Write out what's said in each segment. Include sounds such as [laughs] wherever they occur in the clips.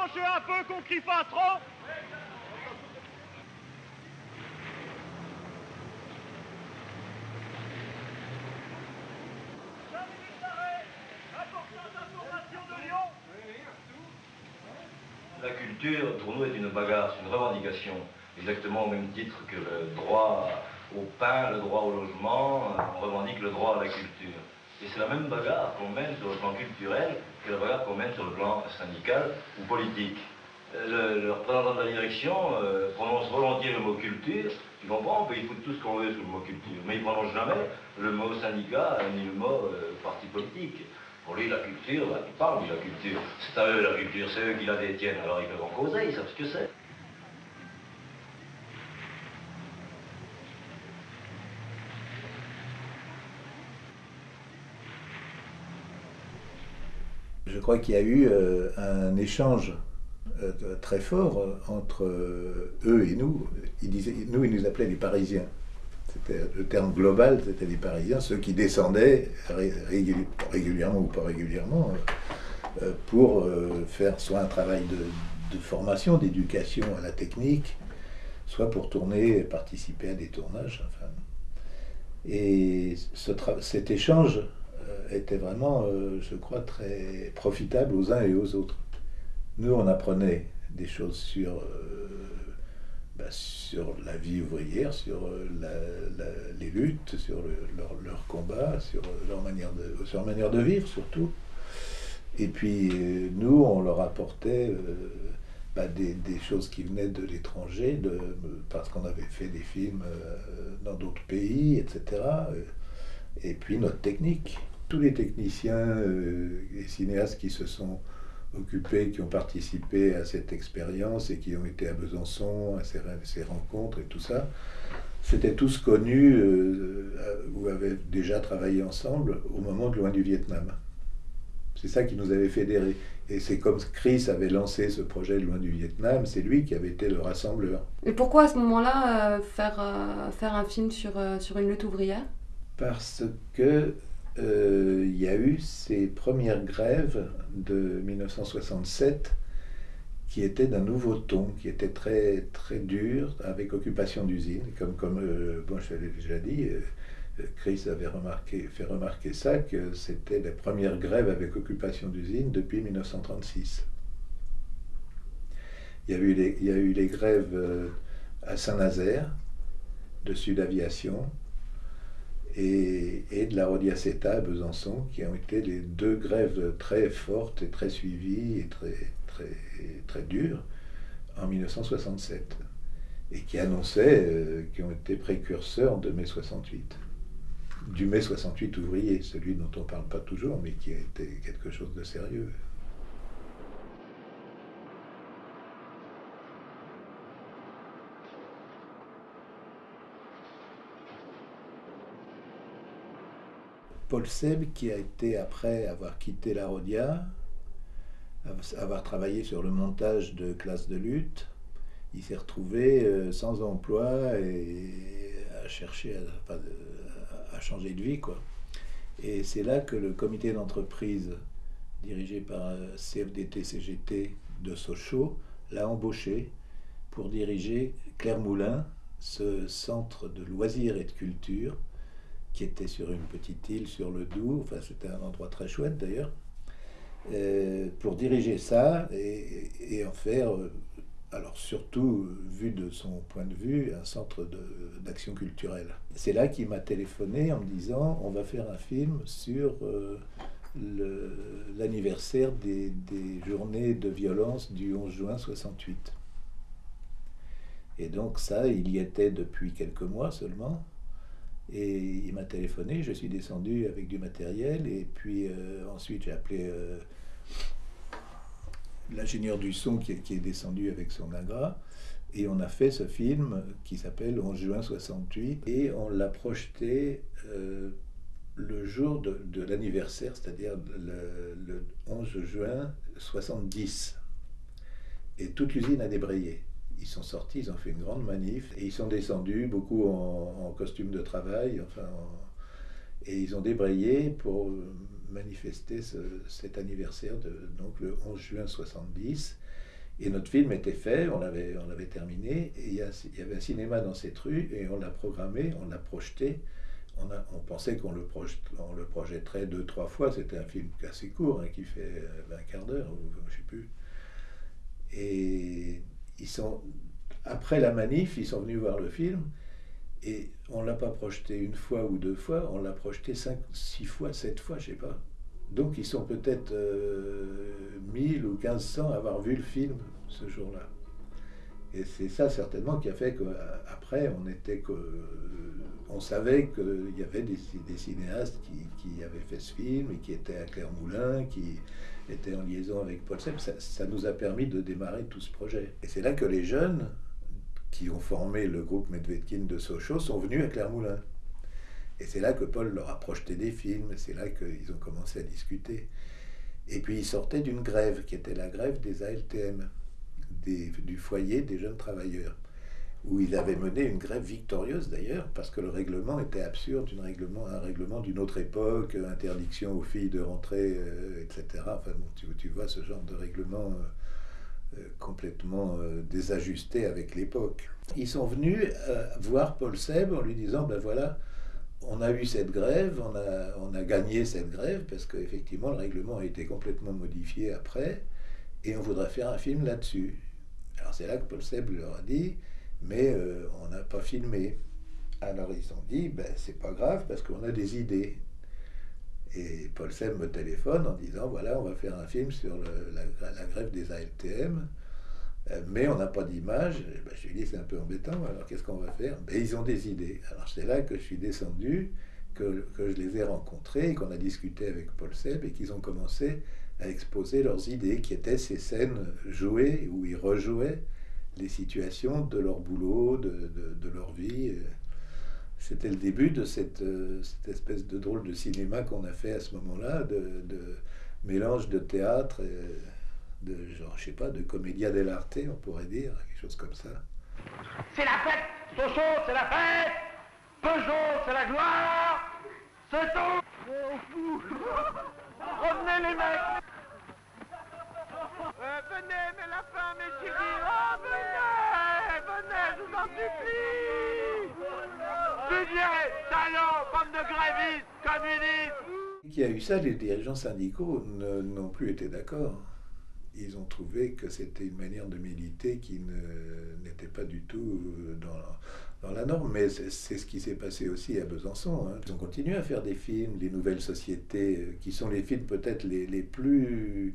rapprochez un peu, qu'on crie pas trop La culture, pour nous, est une bagarre, c'est une revendication, exactement au même titre que le droit au pain, le droit au logement, on revendique le droit à la culture. Et c'est la même bagarre qu'on mène sur le plan culturel que la bagarre qu'on mène sur le plan syndical ou politique. Le, représentant de la direction euh, prononce volontiers le mot culture. Tu comprends On peut y tout ce qu'on veut sous le mot culture. Mais il ne prononce jamais le mot syndicat ni le mot euh, parti politique. Pour lui, la culture, bah, il parle de la culture. C'est à eux la culture, c'est eux qui la détiennent. Alors ils peuvent en causer, ils savent ce que c'est. Je crois qu'il y a eu euh, un échange euh, très fort euh, entre eux et nous. Nous, ils nous appelaient les Parisiens. C'était le terme global, c'était les Parisiens, ceux qui descendaient régulièrement ou pas régulièrement pour faire soit un travail de, formation, d'éducation à la technique, soit pour tourner, participer à des tournages. Et cet échange était vraiment, euh, je crois, très profitable aux uns et aux autres. Nous, on apprenait des choses sur, euh, bah, sur la vie ouvrière, sur euh, les luttes, sur leur, leur, combat, sur leur, manière de, sur leur manière de vivre surtout. Et puis, nous, on leur apportait bah, des, choses qui venaient de l'étranger, parce qu'on avait fait des films dans d'autres pays, etc. Et puis notre technique tous les techniciens euh, et cinéastes qui se sont occupés, qui ont participé à cette expérience et qui ont été à Besançon, à ces, rencontres et tout ça, c'était tous connus euh, ou avaient déjà travaillé ensemble au moment de Loin du Vietnam. C'est ça qui nous avait fédérés. Et c'est comme Chris avait lancé ce projet de Loin du Vietnam, c'est lui qui avait été le rassembleur. Et pourquoi à ce moment-là euh, faire, faire un film sur, sur une lutte ouvrière? Parce que euh, y a eu ces premières grèves de 1967 qui étaient d'un nouveau ton, qui étaient très, très dures, avec occupation d'usines. Comme, comme euh, je l'avais déjà dit, euh, Chris avait remarqué, fait remarquer ça, que c'était les premières grèves avec occupation d'usines depuis 1936. Il y a eu les, il y a eu les grèves à Saint-Nazaire, de Sud Aviation, et, de la Rodiaceta à Besançon, qui ont été les deux grèves très fortes et très suivies et très, très, très dures en 1967, et qui annonçaient, euh, qui ont été précurseurs de mai 68 du mai 68 ouvrier, celui dont on ne parle pas toujours, mais qui a été quelque chose de sérieux. Paul Seb, qui a été, après avoir quitté la Rodia, avoir travaillé sur le montage de classes de lutte, il s'est retrouvé euh, sans emploi et à chercher à, changer de vie. Quoi. Et c'est là que le comité d'entreprise dirigé par euh, CFDT-CGT de Sochaux l'a embauché pour diriger Claire Moulin, ce centre de loisirs et de culture qui était sur une petite île sur le Doubs, enfin c'était un endroit très chouette d'ailleurs, euh, pour diriger ça et, en faire, euh, alors surtout vu de son point de vue, un centre d'action culturelle. C'est là qu'il m'a téléphoné en me disant on va faire un film sur euh, l'anniversaire des, des journées de violence du 11 juin 68. Et donc ça, il y était depuis quelques mois seulement. M'a téléphoné, je suis descendu avec du matériel et puis euh, ensuite j'ai appelé euh, l'ingénieur du son qui, est descendu avec son agra et on a fait ce film qui s'appelle 11 juin 68 et on l'a projeté euh, le jour de, l'anniversaire, c'est-à-dire le 11 juin 70. Et toute l'usine a débrayé ils sont sortis, ils ont fait une grande manif et ils sont descendus, beaucoup en, costume de travail, enfin, et ils ont débrayé pour manifester cet anniversaire de donc le 11 juin 70. Et notre film était fait, on l'avait, on terminé, et il y, avait un cinéma dans cette rue, et on l'a programmé, on l'a projeté. On, pensait qu'on le, on le projetterait deux, trois fois. C'était un film assez court, hein, qui fait euh, un quart d'heure, je sais plus. Et après la manif, ils sont venus voir le film, et on l'a pas projeté une fois ou deux fois, on l'a projeté cinq, six fois, sept fois, je sais pas. Donc ils sont peut-être euh, 1000 ou 1500 à avoir vu le film ce jour-là. Et c'est ça certainement qui a fait qu'après, on était que, on savait qu'il y avait des, cinéastes qui, avaient fait ce film et qui étaient à Clermont-Moulin, qui étaient en liaison avec Paul Sepp. Ça, nous a permis de démarrer tout ce projet. Et c'est là que les jeunes qui ont formé le groupe Medvedkin de Sochaux sont venus à Clermont-Moulin. Et c'est là que Paul leur a projeté des films, c'est là qu'ils ont commencé à discuter. Et puis ils sortaient d'une grève, qui était la grève des ALTM, du foyer des jeunes travailleurs, où ils avaient mené une grève victorieuse d'ailleurs, parce que le règlement était absurde, un règlement, un règlement d'une autre époque, interdiction aux filles de rentrer, euh, etc. Enfin bon, tu, tu, vois ce genre de règlement euh, euh, complètement désajusté avec l'époque. Ils sont venus voir Paul Seb en lui disant, ben voilà, on a eu cette grève, on a, on a gagné cette grève parce qu'effectivement le règlement a été complètement modifié après et on voudrait faire un film là-dessus. Alors c'est là que Paul Seb leur a dit, mais euh, on n'a pas filmé. Alors ils ont dit, ben, c'est pas grave parce qu'on a des idées. Et Paul Seb me téléphone en disant, voilà, on va faire un film sur la, grève des ALTM. Euh, mais on n'a pas d'image. Ben, je lui ai dit, c'est un peu embêtant, alors qu'est-ce qu'on va faire? Ben, Ils ont des idées. Alors c'est là que je suis descendu, que, que je les ai rencontrés, qu'on a discuté avec Paul Seb et qu'ils ont commencé à exposer leurs idées, qui étaient ces scènes jouées, où ils rejouaient les situations de leur boulot, de, de, leur vie. C'était le début de cette, cette, espèce de drôle de cinéma qu'on a fait à ce moment-là, de, de mélange de théâtre. Et, de genre, je sais pas, de comédia dell'arte, on pourrait dire, quelque chose comme ça. C'est la fête Sochaux, c'est la fête Peugeot, c'est la gloire Oh fou [laughs] Revenez les mecs euh, Venez, mais la femme est chérie Oh, venez Venez, je vous en supplie talent, bande de grévistes, communistes Qui a eu ça, les dirigeants syndicaux n'ont plus été d'accord ils ont trouvé que c'était une manière de militer qui n'était pas du tout dans, la norme. Mais c'est ce qui s'est passé aussi à Besançon. Hein. Ils ont continué à faire des films, les nouvelles sociétés, euh, qui sont les films peut-être les, plus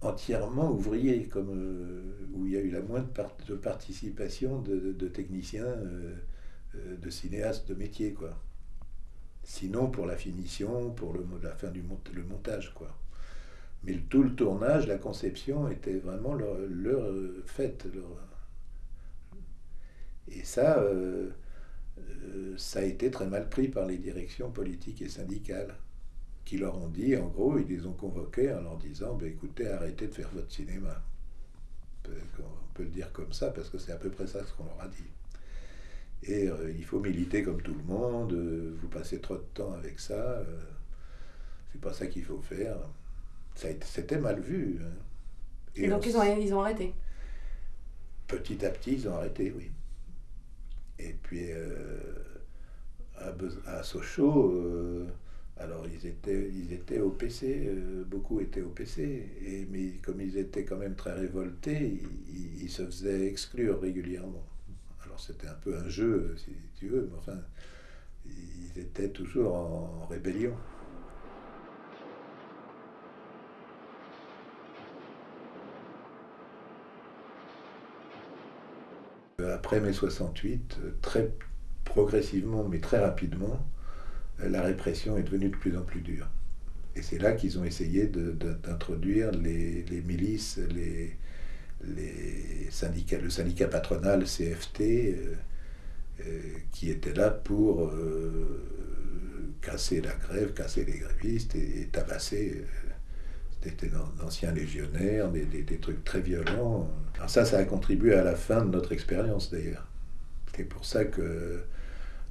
entièrement ouvriers, comme, euh, où il y a eu la moindre participation de, techniciens, euh, de cinéastes de métier. Quoi. Sinon pour la finition, pour le, la fin du montage. quoi. Mais tout le tournage, la conception était vraiment leur, leur euh. Et ça, euh, euh, ça a été très mal pris par les directions politiques et syndicales, qui leur ont dit, en gros, ils les ont convoqués en leur disant, ben, écoutez, arrêtez de faire votre cinéma. On peut, le dire comme ça, parce que c'est à peu près ça ce qu'on leur a dit. Et euh, il faut militer comme tout le monde, euh, vous passez trop de temps avec ça, euh, c'est pas ça qu'il faut faire c'était mal vu. Hein. Et, Et donc ils, ont, ils ont arrêté Petit à petit, ils ont arrêté, oui. Et puis à, Sochaux, alors ils étaient, ils étaient au PC, euh, beaucoup étaient au PC, et, mais comme ils étaient quand même très révoltés, ils, ils se faisaient exclure régulièrement. Alors c'était un peu un jeu, si tu veux, mais enfin, ils étaient toujours en rébellion. Après mai 68, très progressivement, mais très rapidement, la répression est devenue de plus en plus dure. Et c'est là qu'ils ont essayé d'introduire les, les, milices, les, les le syndicat patronal CFT, euh, euh, qui était là pour euh, casser la grève, casser les grévistes et, tabasser c'était d'anciens légionnaires, des, des, des, trucs très violents. Alors ça, ça a contribué à la fin de notre expérience d'ailleurs. C'est pour ça que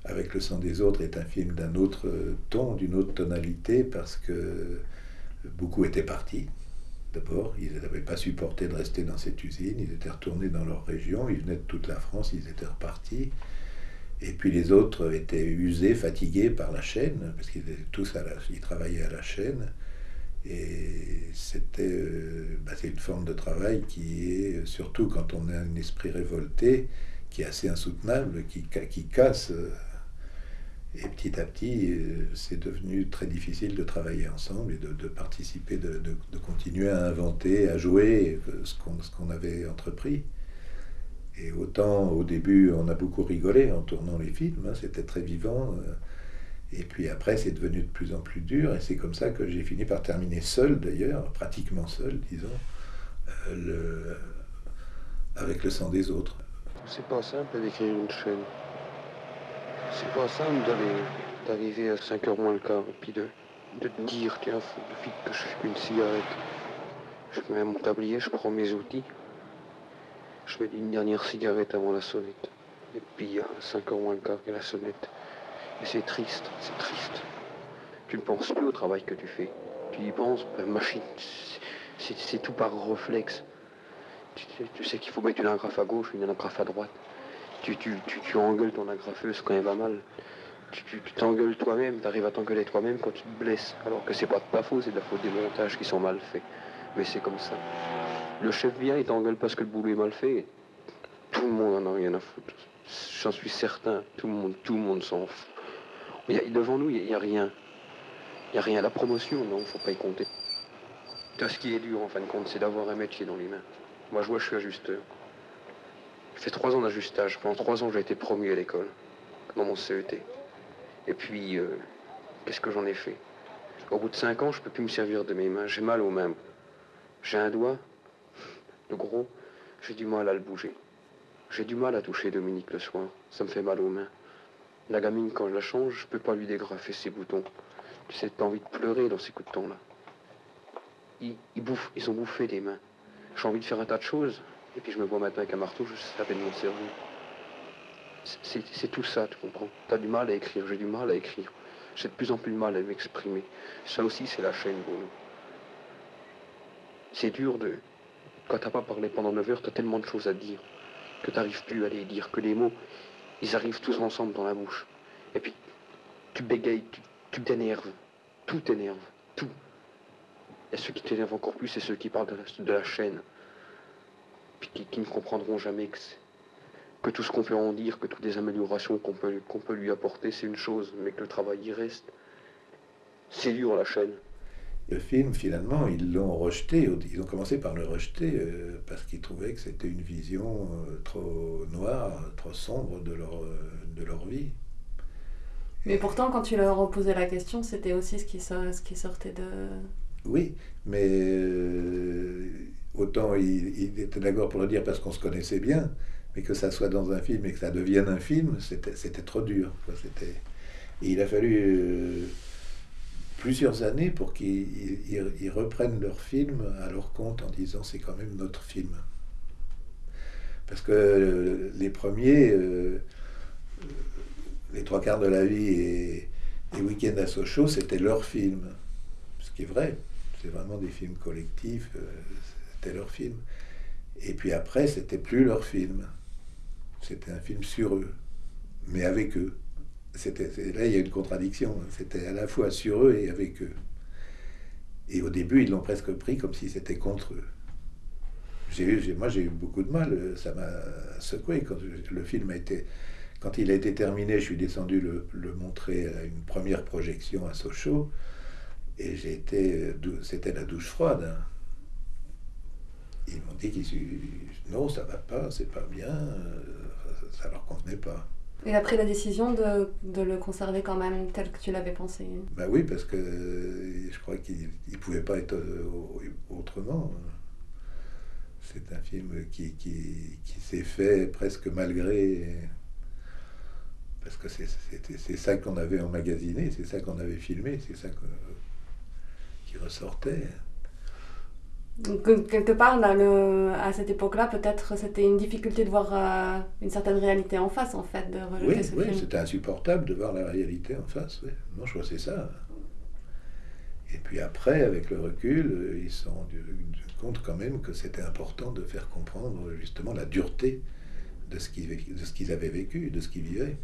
Avec le sang des autres est un film d'un autre ton, d'une autre tonalité, parce que beaucoup étaient partis. D'abord, ils n'avaient pas supporté de rester dans cette usine, ils étaient retournés dans leur région, ils venaient de toute la France, ils étaient repartis. Et puis les autres étaient usés, fatigués par la chaîne, parce qu'ils tous à la, ils travaillaient à la chaîne. Et c'était euh, bah, une forme de travail qui est, surtout quand on a un esprit révolté, qui est assez insoutenable, qui, qui casse. Euh, et petit à petit, euh, c'est devenu très difficile de travailler ensemble et de, participer, de, continuer à inventer, à jouer ce qu'on avait entrepris. Et autant au début, on a beaucoup rigolé en tournant les films, hein, c'était très vivant. Euh, et puis après, c'est devenu de plus en plus dur. Et c'est comme ça que j'ai fini par terminer seul, d'ailleurs, pratiquement seul, disons, euh, avec le sang des autres. C'est pas simple d'écrire une chaîne. C'est pas simple d'arriver à 5h moins le quart et puis de, te dire, tiens, faut vite que je fume une cigarette. Je mets mon tablier, je prends mes outils. Je mets une dernière cigarette avant la sonnette. Et puis à 5h moins le quart a la sonnette. Et c'est triste, c'est triste. Tu ne penses plus au travail que tu fais. Tu y penses, la machine, c'est tout par réflexe. Tu, sais qu'il faut mettre une agrafe à gauche, une agrafe à droite tu, tu, engueules ton agrafeuse quand elle va mal. Tu t'engueules toi-même, tu arrives à t'engueuler toi-même quand tu te blesses. Alors que c'est pas de ta faute, c'est de la faute des montages qui sont mal faits. Mais c'est comme ça. Le chef vient, il t'engueule parce que le boulot est mal fait. Tout le monde en a rien à foutre. J'en suis certain. Tout le monde, tout le monde s'en fout. Mais devant nous, il n'y a, rien. Il n'y a rien. La promotion, non, faut pas y compter. ce qui est dur, en fin de compte, c'est d'avoir un métier dans les mains. Moi, je vois, je suis ajusteur. J'ai fait trois ans d'ajustage. Pendant trois ans, j'ai été promu à l'école, dans mon CET. Et puis, euh, qu'est-ce que j'en ai fait? Au bout de cinq ans, je ne peux plus me servir de mes mains. J'ai mal aux mains. J'ai un doigt, le gros, j'ai du mal à le bouger. J'ai du mal à toucher Dominique le soir. Ça me fait mal aux mains. La gamine, quand je la change, je peux pas lui dégrafer ses boutons. Tu sais, t'as envie de pleurer dans ces coups de temps là. Ils, ils, bouffent, ils ont bouffé des mains. J'ai envie de faire un tas de choses, et puis je me vois maintenant avec un marteau, je à peine m'en servir. C'est tout ça, tu comprends. T'as du mal à écrire, j'ai du mal à écrire. J'ai de plus en plus de mal à m'exprimer. Ça aussi, c'est la chaîne pour. C'est dur de... Quand t'as pas parlé pendant 9 heures, t'as tellement de choses à dire que t'arrives plus à les dire, que les mots, ils arrivent tous ensemble dans la bouche. Et puis, tu bégayes, tu t'énerves. Tout t'énerve, tout. Et ceux qui t'énervent encore plus, c'est ceux qui parlent de la chaîne qui, ne comprendront jamais que, que tout ce qu'on peut en dire, que toutes les améliorations qu'on peut, qu'on peut lui apporter, c'est une chose, mais que le travail y reste. C'est dur la chaîne. Le film, finalement, ils l'ont rejeté. Ils ont commencé par le rejeter euh, parce qu'ils trouvaient que c'était une vision euh, trop noire, trop sombre de leur, euh, de leur vie. Mais pourtant, quand tu leur posais la question, c'était aussi ce qui, ce qui sortait de... Oui, mais autant il, était d'accord pour le dire parce qu'on se connaissait bien, mais que ça soit dans un film et que ça devienne un film, c'était trop dur. Et il a fallu euh, plusieurs années pour qu'ils reprennent leur film à leur compte en disant c'est quand même notre film. Parce que euh, les premiers, euh, les trois quarts de la vie et, les week-ends à Sochaux, c'était leur film. Ce qui est vrai. C'est vraiment des films collectifs leur film. Et puis après, c'était plus leur film. C'était un film sur eux, mais avec eux. C'était, là, il y a une contradiction. C'était à la fois sur eux et avec eux. Et au début, ils l'ont presque pris comme si c'était contre eux. J'ai eu, moi, j'ai eu beaucoup de mal. Ça m'a secoué quand le film a été. Quand il a été terminé, je suis descendu le, montrer à une première projection à Sochaux. Et j'ai été. C'était la douche froide. Hein. Ils m'ont dit qu'ils non, ça va pas, c'est pas bien, euh, ça leur convenait pas. Et après la décision de, de, le conserver quand même tel que tu l'avais pensé? Bah oui, parce que je crois qu'il ne pouvait pas être euh, autrement. C'est un film qui, qui, qui s'est fait presque malgré. Parce que c'est ça qu'on avait emmagasiné, c'est ça qu'on avait filmé, c'est ça qui ressortait. Donc, quelque part, le, à cette époque-là, peut-être c'était une difficulté de voir euh, une certaine réalité en face, en fait, de rejeter oui, ce oui, c'était insupportable de voir la réalité en face. Oui. Non, je crois que c'est ça. Et puis après, avec le recul, ils sont compte quand même que c'était important de faire comprendre justement la dureté de ce qu'ils de ce qu'ils avaient vécu, de ce qu'ils vivaient.